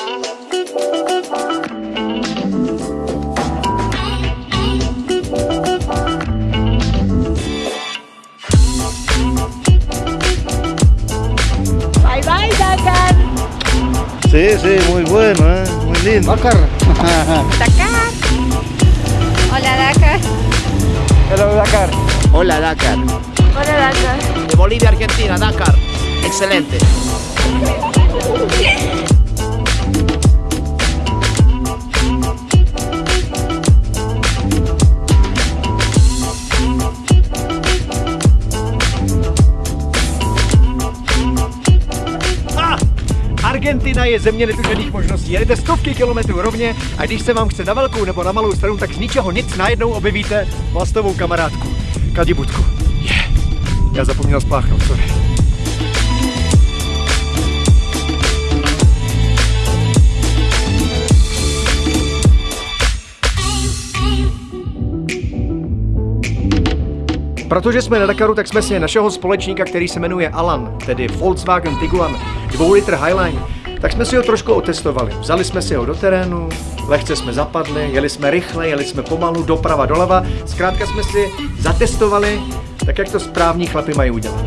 Bye bye, Dakar. Sí, sí, muy bueno, ¿eh? muy lindo. Dakar. Dakar. Hola, Dakar. Hello Dakar. Hola Dakar. Hola, Dakar. De Bolivia, Argentina, Dakar. Excelente. Argentina je země netužených možností. Jedete stovky kilometrů rovně a když se vám chce na velkou nebo na malou stranu, tak z ničeho nic najednou objevíte vlastovou kamarádku. Kadibutku. Je. Yeah. Já zapomněl spláchnout, sorry. Protože jsme na Dakaru, tak jsme si našeho společníka, který se jmenuje Alan, tedy Volkswagen Tiguan 2 litr Highline, tak jsme si ho trošku otestovali. Vzali jsme si ho do terénu, lehce jsme zapadli, jeli jsme rychle, jeli jsme pomalu, doprava, doleva. Zkrátka jsme si zatestovali, tak jak to správní chlapy mají udělat.